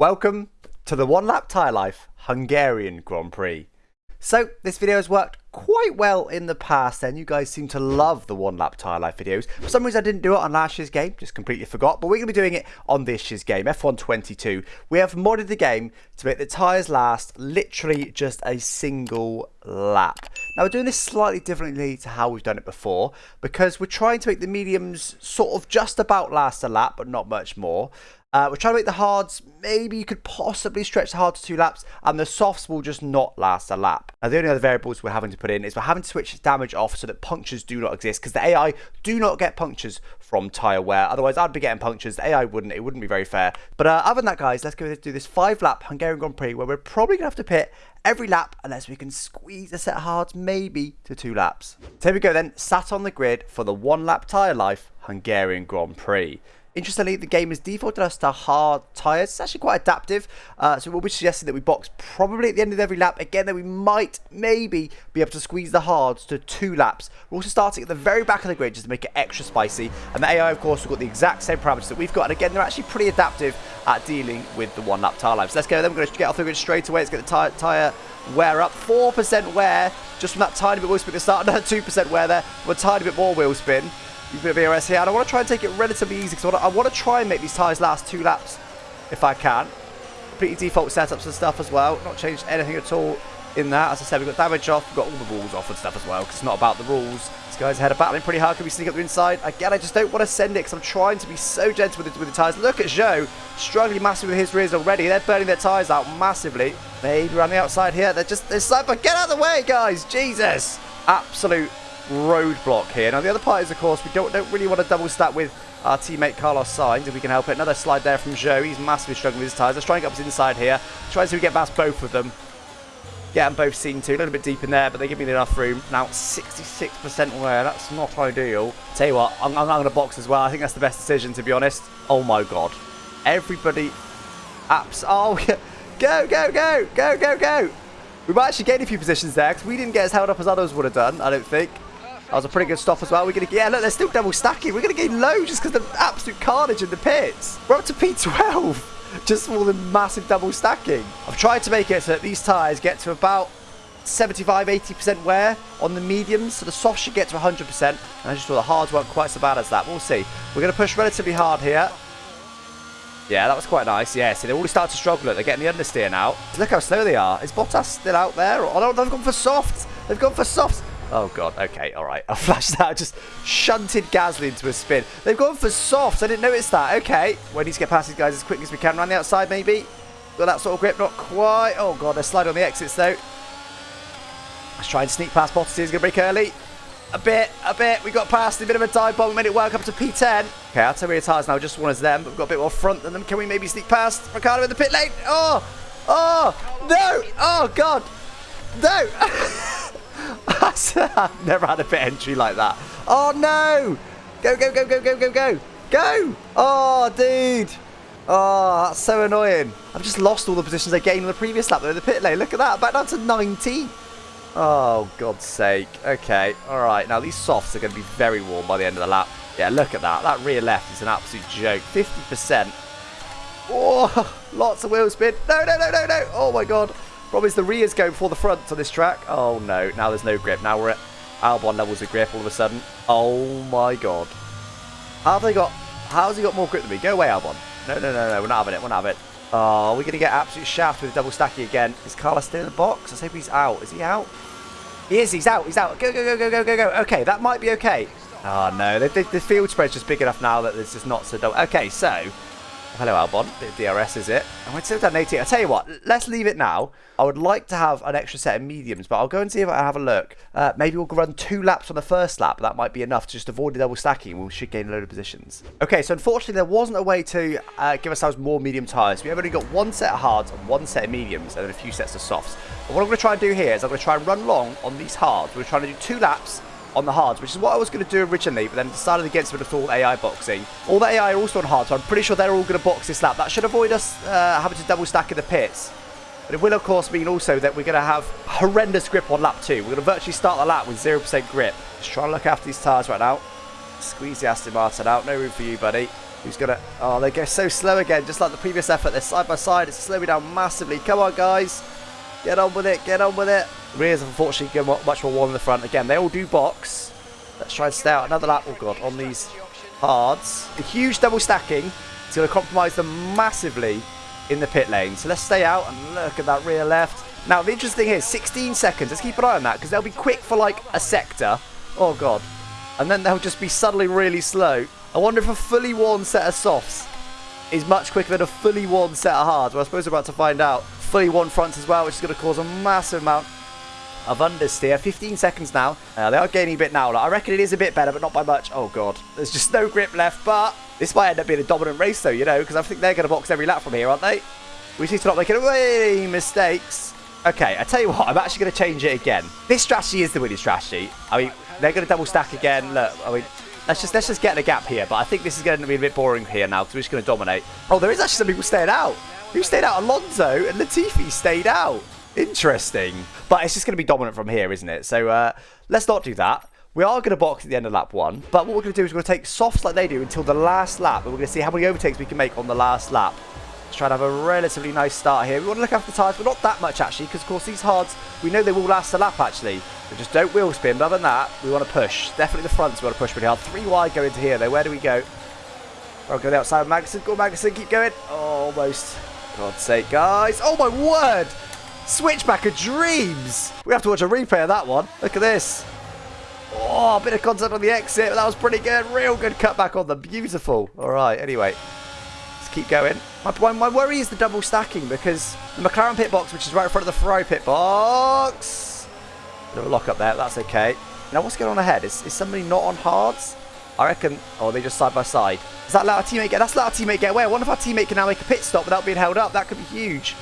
Welcome to the One Lap Tyre Life Hungarian Grand Prix. So, this video has worked quite well in the past and you guys seem to love the One Lap Tyre Life videos. For some reason I didn't do it on last year's game, just completely forgot, but we're going to be doing it on this year's game, F1 22. We have modded the game to make the tyres last literally just a single lap. Now we're doing this slightly differently to how we've done it before because we're trying to make the mediums sort of just about last a lap but not much more. Uh, we're trying to make the hards, maybe you could possibly stretch the hard to two laps, and the softs will just not last a lap. Now, the only other variables we're having to put in is we're having to switch damage off so that punctures do not exist, because the AI do not get punctures from tyre wear. Otherwise, I'd be getting punctures. The AI wouldn't. It wouldn't be very fair. But uh, other than that, guys, let's go do this five-lap Hungarian Grand Prix, where we're probably going to have to pit every lap unless we can squeeze a set of hards maybe to two laps. So here we go then, sat on the grid for the one-lap tyre life Hungarian Grand Prix. Interestingly, the game has defaulted us to hard tyres. It's actually quite adaptive. Uh, so we'll be suggesting that we box probably at the end of every lap. Again, that we might, maybe, be able to squeeze the hards to two laps. We're also starting at the very back of the grid just to make it extra spicy. And the AI, of course, have got the exact same parameters that we've got. And again, they're actually pretty adaptive at dealing with the one lap tyre life. So let's go then. We're going to get off the grid straight away. Let's get the tyre wear up. 4% wear just from that tiny bit wheel spin at the start. Another 2% wear there. a tiny bit more wheel spin DRS here. And I want to try and take it relatively easy because I, I want to try and make these tyres last two laps if I can. Pretty default setups and stuff as well. Not changed anything at all in that. As I said, we've got damage off. We've got all the rules off and stuff as well because it's not about the rules. This guys ahead of battling pretty hard. Can we sneak up the inside? Again, I just don't want to send it because I'm trying to be so gentle with the, with the tyres. Look at Zhou struggling massively with his rears already. They're burning their tyres out massively. Maybe around the outside here. They're just, they're but get out of the way, guys. Jesus. Absolute roadblock here. Now, the other part is, of course, we don't, don't really want to double stack with our teammate Carlos Sainz, if we can help it. Another slide there from Zhou. He's massively struggling with his tyres. Let's try and get up his inside here. Try and see if we get past both of them. Get them both seen to. A little bit deep in there, but they give me enough room. Now, 66% wear. That's not ideal. Tell you what, I'm, I'm going to box as well. I think that's the best decision, to be honest. Oh, my God. Everybody... Apps. Oh, go, go, go, go, go, go. We might actually gain a few positions there because we didn't get as held up as others would have done, I don't think. That was a pretty good stop as well. We're to yeah, look, they're still double stacking. We're to gain low just because the absolute carnage in the pits. We're up to P12 just for the massive double stacking. I've tried to make it so that these tyres get to about 75, 80% wear on the mediums. So the soft should get to 100%. And I just thought the hards weren't quite so bad as that. We'll see. We're going to push relatively hard here. Yeah, that was quite nice. Yeah, see, they already start to struggle. They're getting the understeer now. Look how slow they are. Is Bottas still out there? Oh, no, they've gone for softs. They've gone for softs. Oh, God. Okay, all right. I flashed that. just shunted Gasly into a spin. They've gone for softs. I didn't notice that. Okay. We need to get past these guys as quick as we can. Around the outside, maybe. Got that sort of grip. Not quite. Oh, God. They're sliding on the exits, though. Let's try and sneak past Bottas. He's going to brake early. A bit, a bit. We got past a bit of a dive bomb. We made it work up to P10. Okay, our Toyota tires now just one as them, but we've got a bit more front than them. Can we maybe sneak past Ricciardo in the pit lane? Oh, oh, no. Oh, God. No. I've never had a pit entry like that. Oh, no. Go, go, go, go, go, go, go. Go. Oh, dude. Oh, that's so annoying. I've just lost all the positions I gained on the previous lap. Though, the pit lane. Look at that. Back down to 90. Oh, God's sake. Okay. All right. Now, these softs are going to be very warm by the end of the lap. Yeah, look at that. That rear left is an absolute joke. 50%. Oh, lots of wheel spin. No, no, no, no, no. Oh, my God. Probably the rears go before the front on this track. Oh, no. Now there's no grip. Now we're at Albon levels of grip all of a sudden. Oh, my God. How have they got... How's he got more grip than me? Go away, Albon. No, no, no, no. We're not having it. We're not having it. Oh, we're going to get absolute shaft with double stacking again. Is Carlos still in the box? I hope he's out. Is he out? He is. He's out. He's out. Go, go, go, go, go, go, go. Okay, that might be okay. Oh, no. The, the, the field spread's just big enough now that it's just not so dull. Okay, so Hello, Albon. Bit of DRS, is it? And we're still down 18. I'll tell you what, let's leave it now. I would like to have an extra set of mediums, but I'll go and see if I have a look. Uh, maybe we'll run two laps on the first lap. That might be enough to just avoid the double stacking. We should gain a load of positions. Okay, so unfortunately, there wasn't a way to uh, give ourselves more medium tyres. We have only got one set of hards and one set of mediums, and then a few sets of softs. But what I'm going to try and do here is I'm going to try and run long on these hards. We're trying to do two laps on the hards, which is what I was going to do originally, but then decided against it with all AI boxing. All the AI are also on hard, so I'm pretty sure they're all going to box this lap. That should avoid us uh, having to double stack in the pits. But it will, of course, mean also that we're going to have horrendous grip on lap two. We're going to virtually start the lap with 0% grip. Just trying to look after these tyres right now. Squeeze the Aston Martin out. No room for you, buddy. Who's gonna... Oh, they go so slow again, just like the previous effort. They're side by side. It's slowing down massively. Come on, guys. Get on with it. Get on with it. Rears, unfortunately, go much more warm in the front. Again, they all do box. Let's try and stay out another lap. Oh, God, on these hards. A huge double stacking. It's going to compromise them massively in the pit lane. So let's stay out and look at that rear left. Now, the interesting thing is 16 seconds. Let's keep an eye on that because they'll be quick for like a sector. Oh, God. And then they'll just be suddenly really slow. I wonder if a fully worn set of softs is much quicker than a fully worn set of hards. Well, I suppose we're about to find out. Fully worn fronts as well, which is going to cause a massive amount of understeer. 15 seconds now. Uh, they are gaining a bit now. Like, I reckon it is a bit better, but not by much. Oh, God. There's just no grip left, but this might end up being a dominant race, though, you know, because I think they're going to box every lap from here, aren't they? We need to not make any mistakes. Okay, I tell you what, I'm actually going to change it again. This strategy is the winning strategy. I mean, they're going to double stack again. Look, I mean, let's just let's just get the gap here. But I think this is going to be a bit boring here now because we're just going to dominate. Oh, there is actually some people staying out. Who stayed out? Alonso and Latifi stayed out. Interesting. But it's just going to be dominant from here, isn't it? So uh, let's not do that. We are going to box at the end of lap one. But what we're going to do is we're going to take softs like they do until the last lap. And we're going to see how many overtakes we can make on the last lap. Let's try to have a relatively nice start here. We want to look after the tyres, but not that much actually, because of course these hards, we know they will last a lap actually. But just don't wheel spin. but Other than that, we want to push. Definitely the fronts we want to push pretty hard. Three wide go into here though. Where do we go? I'll go the outside of Magnussen. Go Magnussen, keep going. Oh, almost. God's sake, guys. Oh my word! Switchback of dreams! We have to watch a replay of that one. Look at this. Oh, a bit of contact on the exit. That was pretty good. Real good cutback on them. Beautiful. All right, anyway Let's keep going. My, my worry is the double stacking because the McLaren pit box, which is right in front of the Ferrari pit box. A lock up there. That's okay. Now, what's going on ahead? Is, is somebody not on hards? I reckon. Oh, they just side by side. Does that let our teammate get? That's let our teammate get away. Wonder if our teammate can now make a pit stop without being held up. That could be huge.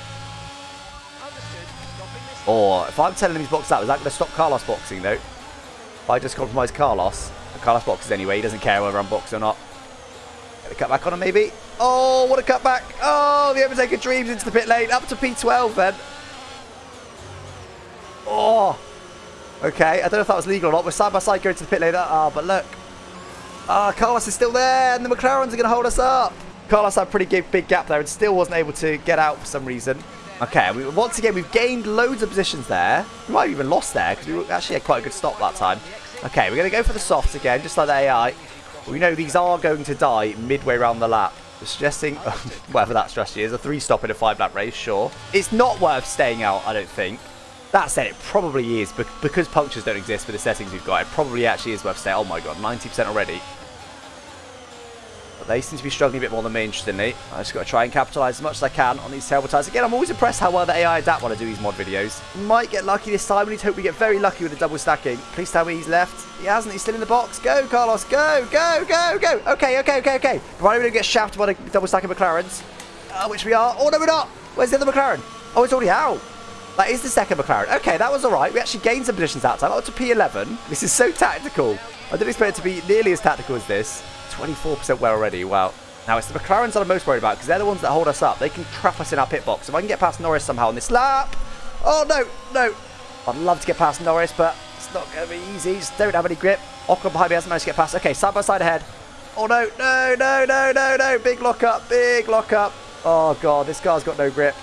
Or if I'm telling him he's boxed out, is that going to stop Carlos boxing though? If I just compromise Carlos, Carlos boxes anyway. He doesn't care whether I'm boxed or not. Get a cut back on him maybe. Oh, what a cutback. Oh, the Overtaker dreams into the pit lane. Up to P12 then. Oh. Okay, I don't know if that was legal or not. We're side by side going to the pit lane. Ah, oh, but look. Ah, Carlos is still there and the McLarens are going to hold us up. Carlos had a pretty big, gap there and still wasn't able to get out for some reason. Okay, we, once again, we've gained loads of positions there. We might have even lost there because we actually had quite a good stop that time. Okay, we're going to go for the softs again, just like the AI. We know these are going to die midway around the lap. Suggesting, whatever that strategy is, a three stop in a five lap race, sure. It's not worth staying out, I don't think. That said, it probably is, because punctures don't exist for the settings we've got, it probably actually is worth staying. Oh my god, 90% already. But they seem to be struggling a bit more than me, interestingly. I just got to try and capitalise as much as I can on these terrible tyres. Again, I'm always impressed how well the AI adapt when I do these mod videos. Might get lucky this time. We need to hope we get very lucky with the double stacking. Please tell me he's left. He hasn't. He's still in the box. Go, Carlos. Go, go, go, go. Okay, okay, okay, okay. Provided we don't get shafted by the double stacking McLarens, uh, which we are. Oh, no, we're not. Where's the other McLaren? Oh, it's already out. That is the second McLaren. Okay, that was all right. We actually gained some positions that time. Up to P11. This is so tactical. I didn't expect it to be nearly as tactical as this. 24% wear already. Wow. Now, it's the McLarens that I'm most worried about because they're the ones that hold us up. They can trap us in our pit box. If I can get past Norris somehow on this lap. Oh, no, no. I'd love to get past Norris, but it's not going to be easy. Just don't have any grip. Ocon behind me hasn't managed to get past. Okay, side by side ahead. Oh, no, no, no, no, no, no. Big lock up, big lock up. Oh, God, this car's got no grip.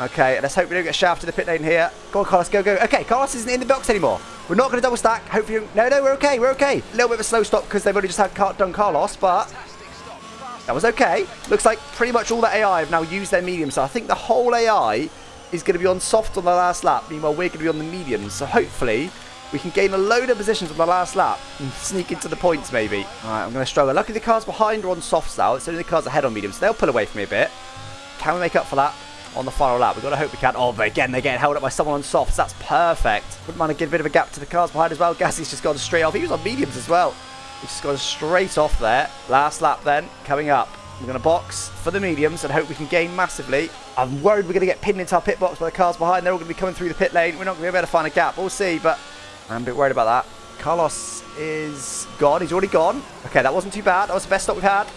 Okay, let's hope we don't get shafted the pit lane here. Go on, Carlos, go, go. Okay, Carlos isn't in the box anymore. We're not going to double stack. Hopefully, no, no, we're okay, we're okay. A little bit of a slow stop because they've only just had done Carlos, but that was okay. Looks like pretty much all the AI have now used their medium, so I think the whole AI is going to be on soft on the last lap. Meanwhile, we're going to be on the medium, so hopefully we can gain a load of positions on the last lap and sneak into the points maybe. All right, I'm going to struggle. Luckily, the cars behind are on softs now. It's only the cars ahead on medium, so they'll pull away from me a bit. Can we make up for that? On the final lap. We've got to hope we can. Oh, but again, they're getting held up by someone on softs. That's perfect. Wouldn't mind to give a bit of a gap to the cars behind as well. Gasly's just gone straight off. He was on mediums as well. He's just gone straight off there. Last lap then, coming up. We're going to box for the mediums and hope we can gain massively. I'm worried we're going to get pinned into our pit box by the cars behind. They're all going to be coming through the pit lane. We're not going to be able to find a gap. We'll see, but I'm a bit worried about that. Carlos is gone. He's already gone. Okay, that wasn't too bad. That was the best stop we've had.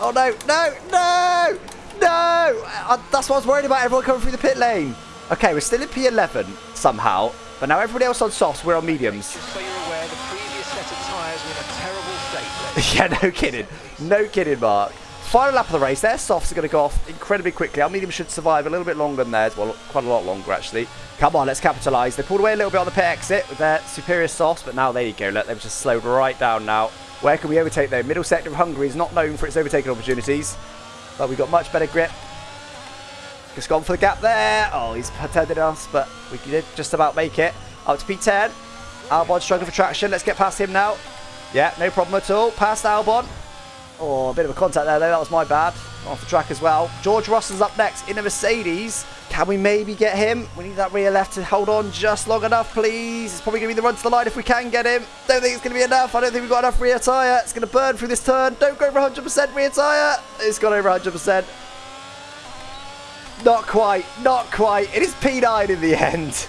Oh, no, no, no! No! I, that's what I was worried about, everyone coming through the pit lane. Okay, we're still in P11 somehow, but now everybody else on softs, we're on mediums. So aware, the previous set of tyres were in a terrible state. yeah, no kidding. No kidding, Mark. Final lap of the race Their Softs are going to go off incredibly quickly. Our medium should survive a little bit longer than theirs. Well, quite a lot longer, actually. Come on, let's capitalise. They pulled away a little bit on the pit exit with their superior softs, but now there you go. Look, they've just slowed right down now. Where can we overtake though? Middle sector of Hungary is not known for its overtaking opportunities, but we've got much better grip. Just gone for the gap there. Oh, he's pretended us, but we did just about make it. Up to P10. Albon struggling for traction. Let's get past him now. Yeah, no problem at all. Past Albon. Oh, a bit of a contact there, though. That was my bad. Off the track as well. George Russell's up next in a Mercedes. Can we maybe get him? We need that rear left to hold on just long enough, please. It's probably going to be the run to the line if we can get him. Don't think it's going to be enough. I don't think we've got enough rear tyre. It's going to burn through this turn. Don't go over 100% rear tyre. It's gone over 100%. Not quite. Not quite. It is P9 in the end.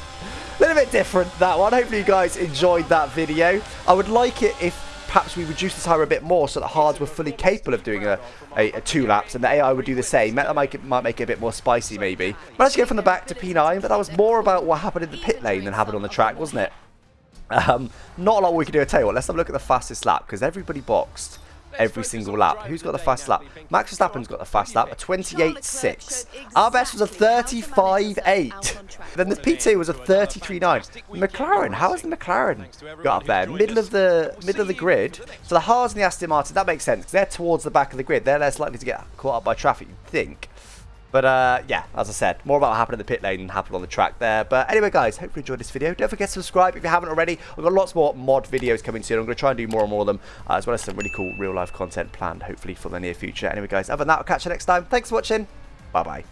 A little bit different, that one. Hopefully you guys enjoyed that video. I would like it if perhaps we reduce the tire a bit more so that hards were fully capable of doing a, a, a two laps and the AI would do the same. That might, might make it a bit more spicy maybe. Managed to go from the back to P9, but that was more about what happened in the pit lane than happened on the track, wasn't it? Um, not a lot we could do. I tell you what, let's have a look at the fastest lap because everybody boxed every single lap. Who's got the fast lap? Max Verstappen's got the fast lap, a 28.6. Our best was a 35.8. Then the P2 was a 33.9. McLaren, how has the McLaren got up there? Middle of the middle of the grid. So the Haas and the Aston Martin, that makes sense because they're towards the back of the grid. They're less likely to get caught up by traffic, you'd think. But uh, yeah, as I said, more about what happened in the pit lane than happened on the track there. But anyway, guys, hope you enjoyed this video. Don't forget to subscribe if you haven't already. We've got lots more mod videos coming soon. I'm going to try and do more and more of them, uh, as well as some really cool real-life content planned, hopefully, for the near future. Anyway, guys, other than that, I'll catch you next time. Thanks for watching. Bye-bye.